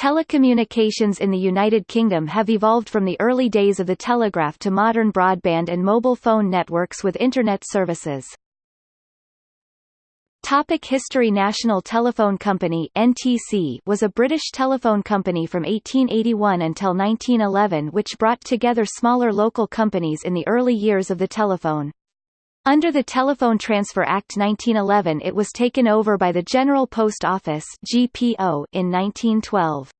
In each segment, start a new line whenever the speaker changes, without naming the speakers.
Telecommunications in the United Kingdom have evolved from the early days of the telegraph to modern broadband and mobile phone networks with Internet services. Topic history National Telephone Company NTC was a British telephone company from 1881 until 1911 which brought together smaller local companies in the early years of the telephone. Under the Telephone Transfer Act 1911 it was taken over by the General Post Office GPO in 1912.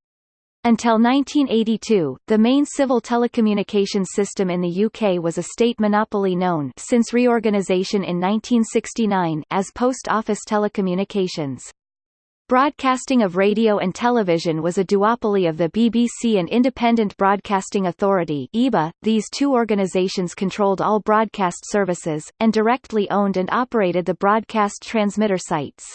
Until 1982, the main civil telecommunications system in the UK was a state monopoly known since reorganisation in 1969 as Post Office Telecommunications. Broadcasting of radio and television was a duopoly of the BBC and Independent Broadcasting Authority (IBA). These two organisations controlled all broadcast services and directly owned and operated the broadcast transmitter sites.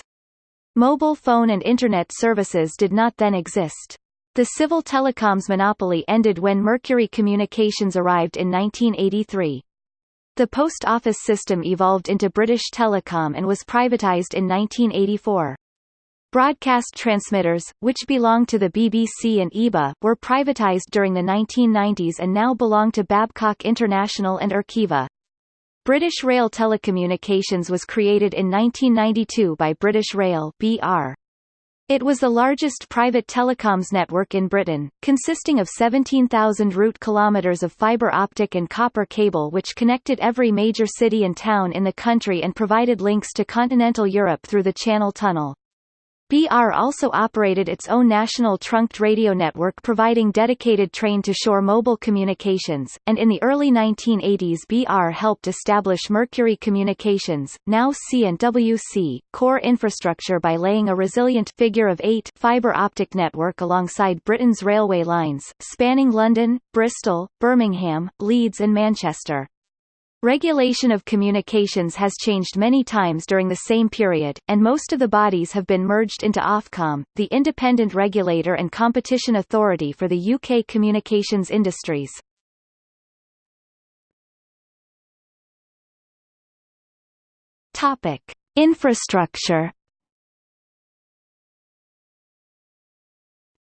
Mobile phone and internet services did not then exist. The civil telecoms monopoly ended when Mercury Communications arrived in 1983. The post office system evolved into British Telecom and was privatised in 1984. Broadcast transmitters, which belonged to the BBC and IBA, were privatised during the 1990s and now belong to Babcock International and Arqiva. British Rail Telecommunications was created in 1992 by British Rail BR. It was the largest private telecoms network in Britain, consisting of 17,000 route kilometres of fibre optic and copper cable which connected every major city and town in the country and provided links to continental Europe through the Channel Tunnel. BR also operated its own national trunked radio network providing dedicated train-to-shore mobile communications, and in the early 1980s BR helped establish Mercury Communications, now C&WC, core infrastructure by laying a resilient figure of eight fibre optic network alongside Britain's railway lines, spanning London, Bristol, Birmingham, Leeds and Manchester. Regulation of communications has changed many times during the same period, and most of the bodies have been merged into Ofcom, the independent regulator and competition authority for the UK communications industries. Topic: Infrastructure.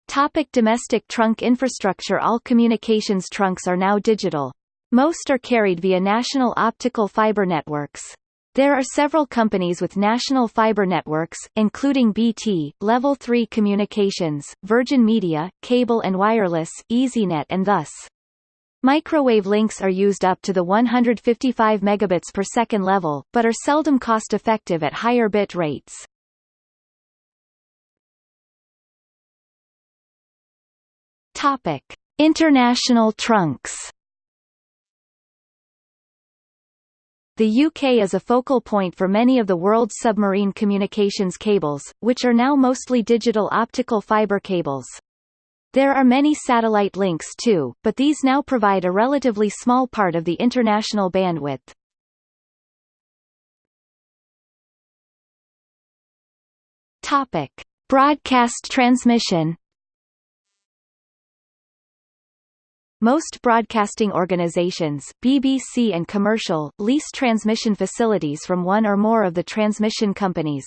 Topic domestic trunk infrastructure All communications trunks are now digital. Most are carried via national optical fiber networks. There are several companies with national fiber networks, including BT, Level 3 Communications, Virgin Media, Cable and Wireless, EasyNet and thus. Microwave links are used up to the 155 megabits per second level, but are seldom cost-effective at higher bit rates. Topic: International trunks. The UK is a focal point for many of the world's submarine communications cables, which are now mostly digital optical fiber cables. There are many satellite links too, but these now provide a relatively small part of the international bandwidth. Topic: Broadcast transmission Most broadcasting organizations BBC and commercial, lease transmission facilities from one or more of the transmission companies.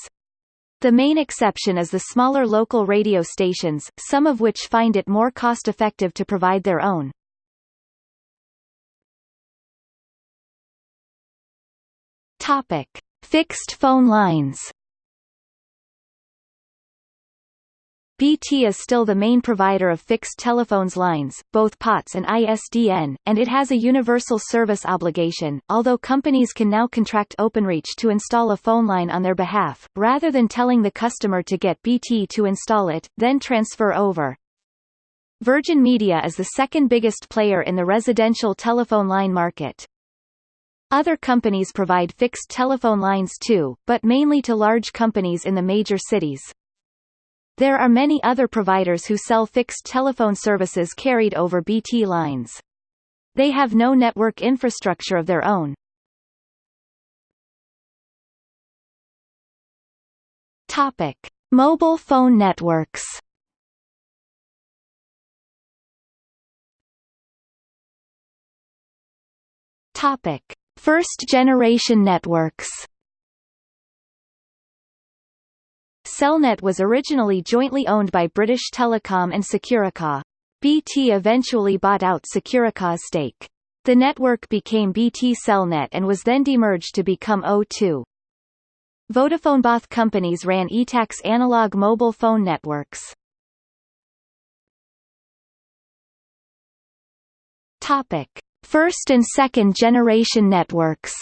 The main exception is the smaller local radio stations, some of which find it more cost-effective to provide their own. Topic. Fixed phone lines BT is still the main provider of fixed telephones lines, both POTS and ISDN, and it has a universal service obligation, although companies can now contract Openreach to install a phone line on their behalf, rather than telling the customer to get BT to install it, then transfer over. Virgin Media is the second biggest player in the residential telephone line market. Other companies provide fixed telephone lines too, but mainly to large companies in the major cities. There are many other providers who sell fixed telephone services carried over BT lines. They have no network infrastructure of their own. Topic: Mobile phone networks. Topic: First generation networks. Cellnet was originally jointly owned by British Telecom and Securicor. BT eventually bought out Securicor's stake. The network became BT Cellnet and was then demerged to become O2. Vodafone both companies ran ETACS analog mobile phone networks. Topic: First and second generation networks.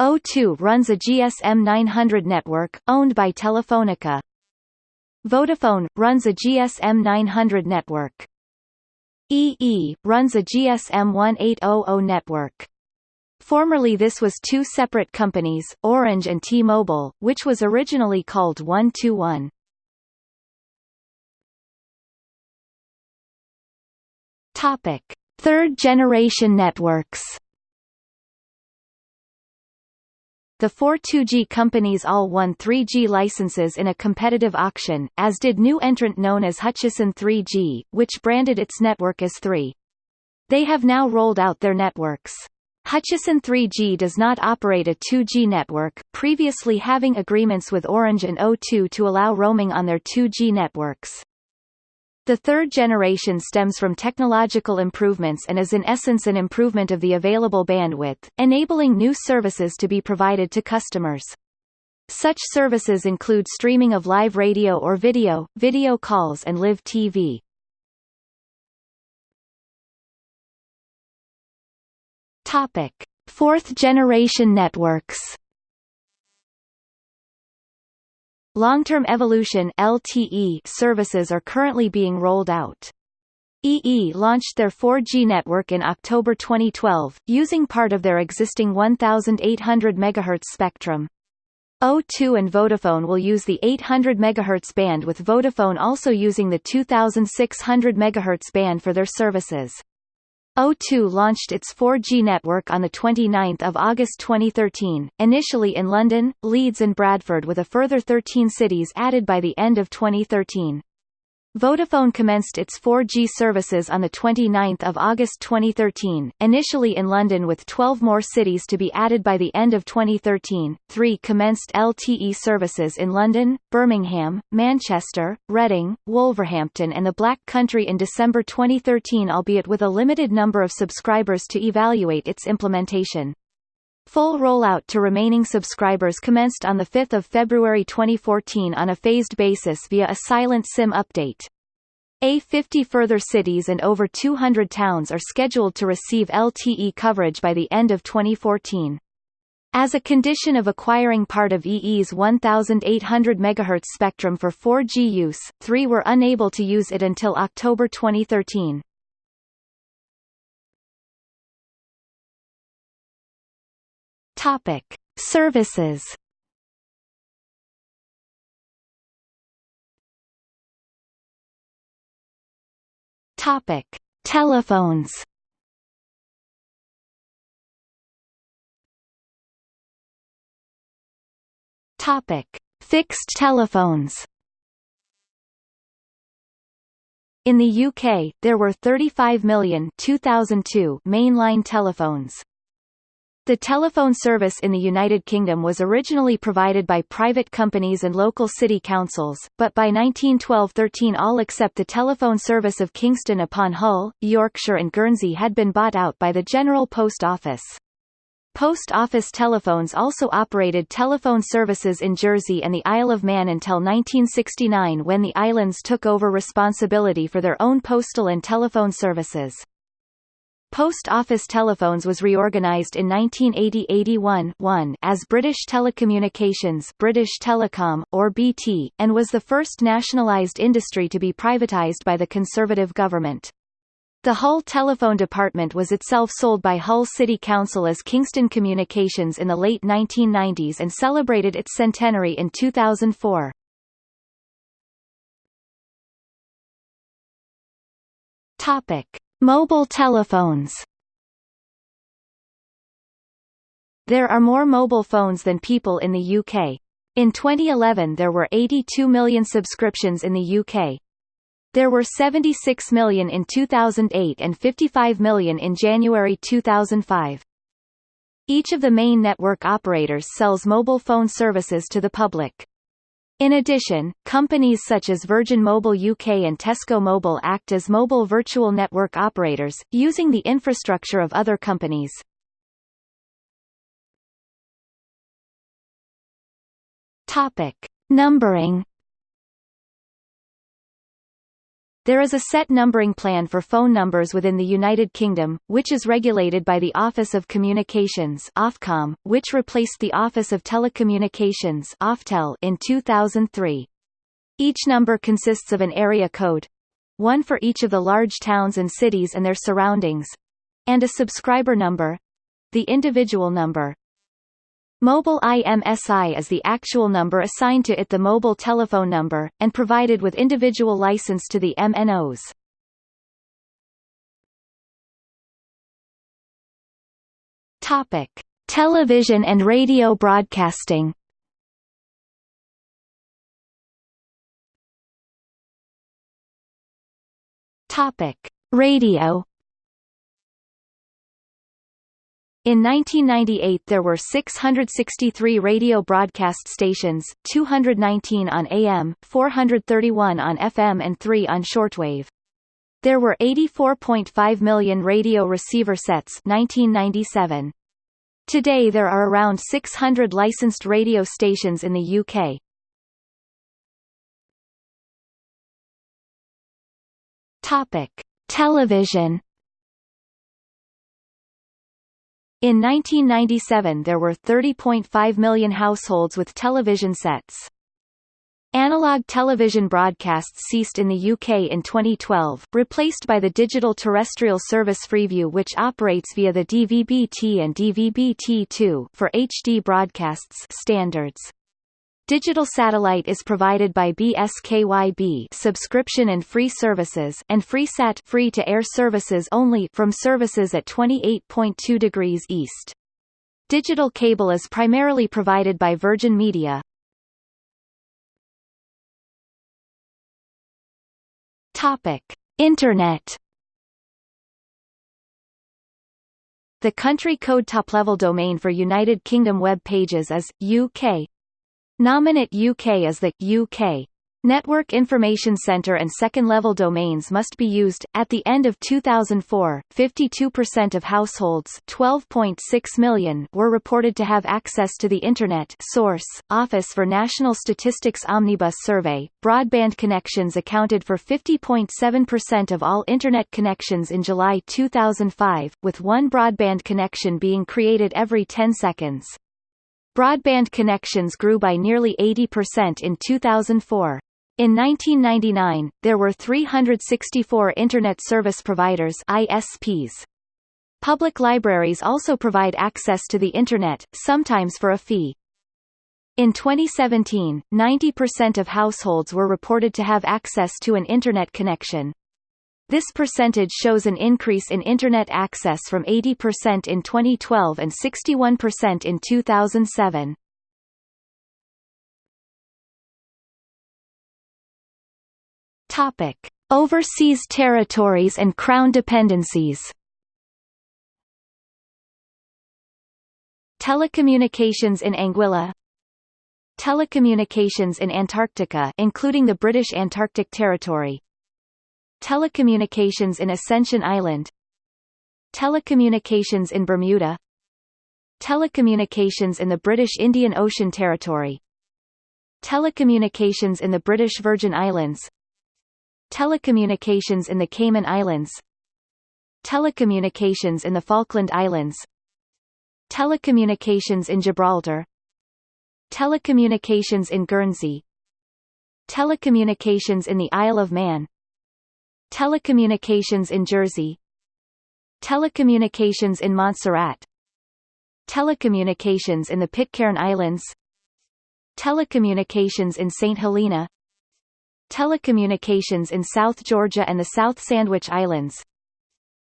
O2 runs a GSM 900 network, owned by Telefonica. Vodafone, runs a GSM 900 network. EE, runs a GSM 1800 network. Formerly this was two separate companies, Orange and T-Mobile, which was originally called 121. Topic: Third generation networks. The four 2G companies all won 3G licenses in a competitive auction, as did new entrant known as Hutchison 3G, which branded its network as 3. They have now rolled out their networks. Hutchison 3G does not operate a 2G network, previously having agreements with Orange and O2 to allow roaming on their 2G networks. The third generation stems from technological improvements and is in essence an improvement of the available bandwidth, enabling new services to be provided to customers. Such services include streaming of live radio or video, video calls and live TV. Topic: Fourth generation networks. Long-term evolution LTE services are currently being rolled out. EE launched their 4G network in October 2012, using part of their existing 1,800 MHz spectrum. O2 and Vodafone will use the 800 MHz band with Vodafone also using the 2600 MHz band for their services. O2 launched its 4G network on 29 August 2013, initially in London, Leeds and Bradford with a further 13 cities added by the end of 2013. Vodafone commenced its 4G services on 29 August 2013, initially in London with 12 more cities to be added by the end of 2013. 3 commenced LTE services in London, Birmingham, Manchester, Reading, Wolverhampton and the Black Country in December 2013 albeit with a limited number of subscribers to evaluate its implementation. Full rollout to remaining subscribers commenced on 5 February 2014 on a phased basis via a silent SIM update. A 50 further cities and over 200 towns are scheduled to receive LTE coverage by the end of 2014. As a condition of acquiring part of EE's 1,800 MHz spectrum for 4G use, three were unable to use it until October 2013. Topic: Services. Topic: Telephones. Topic: Fixed telephones. In the UK, there were 35 million 2002 mainline telephones. The telephone service in the United Kingdom was originally provided by private companies and local city councils, but by 1912–13 all except the telephone service of Kingston upon Hull, Yorkshire and Guernsey had been bought out by the General Post Office. Post Office telephones also operated telephone services in Jersey and the Isle of Man until 1969 when the islands took over responsibility for their own postal and telephone services. Post Office Telephones was reorganised in 1980–81 as British Telecommunications British Telecom, or BT, and was the first nationalised industry to be privatised by the Conservative government. The Hull Telephone Department was itself sold by Hull City Council as Kingston Communications in the late 1990s and celebrated its centenary in 2004. Topic. Mobile telephones There are more mobile phones than people in the UK. In 2011 there were 82 million subscriptions in the UK. There were 76 million in 2008 and 55 million in January 2005. Each of the main network operators sells mobile phone services to the public. In addition, companies such as Virgin Mobile UK and Tesco Mobile act as mobile virtual network operators, using the infrastructure of other companies. Topic. Numbering There is a set numbering plan for phone numbers within the United Kingdom, which is regulated by the Office of Communications Ofcom, which replaced the Office of Telecommunications Oftel in 2003. Each number consists of an area code one for each of the large towns and cities and their surroundings and a subscriber number the individual number. Mobile IMSI is the actual number assigned to it the mobile telephone number, and provided with individual license to the MNOs. Topic. Television and radio broadcasting Topic. Radio In 1998 there were 663 radio broadcast stations, 219 on AM, 431 on FM and 3 on shortwave. There were 84.5 million radio receiver sets 1997. Today there are around 600 licensed radio stations in the UK. Topic: Television In 1997 there were 30.5 million households with television sets. Analog television broadcasts ceased in the UK in 2012, replaced by the digital terrestrial service Freeview which operates via the DVB-T and DVB-T2 for HD broadcasts standards. Digital satellite is provided by BSKYB subscription and free services and FreeSat free to air services only from services at 28.2 degrees east. Digital cable is primarily provided by Virgin Media. Topic: Internet The country code top-level domain for United Kingdom web pages is UK Nominet UK is the UK Network Information Centre and second-level domains must be used. At the end of 2004, 52% of households 12.6 million were reported to have access to the Internet source, Office for National Statistics Omnibus Survey. Broadband connections accounted for 50.7% of all Internet connections in July 2005, with one broadband connection being created every 10 seconds. Broadband connections grew by nearly 80% in 2004. In 1999, there were 364 Internet Service Providers ISPs. Public libraries also provide access to the Internet, sometimes for a fee. In 2017, 90% of households were reported to have access to an Internet connection. This percentage shows an increase in Internet access from 80% in 2012 and 61% in 2007. Topic. Overseas territories and Crown dependencies Telecommunications in Anguilla Telecommunications in Antarctica including the British Antarctic Territory Telecommunications in Ascension Island. Telecommunications in Bermuda. Telecommunications in the British Indian Ocean Territory. Telecommunications in the British Virgin Islands. Telecommunications in the Cayman Islands. Telecommunications in the Falkland Islands. Telecommunications in Gibraltar. Telecommunications in Guernsey. Telecommunications in the Isle of Man Telecommunications in Jersey. Telecommunications in Montserrat. Telecommunications in the Pitcairn Islands. Telecommunications in St. Helena. Telecommunications in South Georgia and the South Sandwich Islands.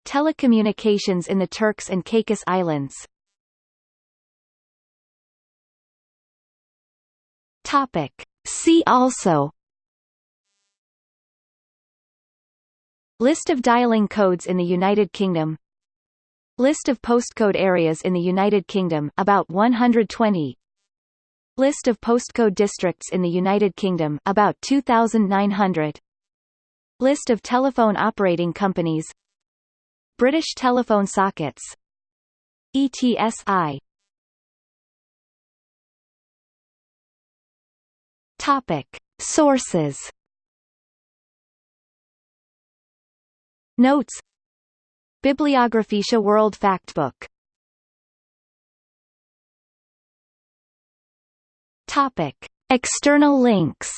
Telecommunications in the Turks and Caicos Islands. Topic. See also List of dialing codes in the United Kingdom. List of postcode areas in the United Kingdom about 120 List of postcode districts in the United Kingdom about 2900 List of telephone operating companies. British telephone sockets. ETSI Topic. Sources Notes. Bibliographische World Factbook. Topic. External links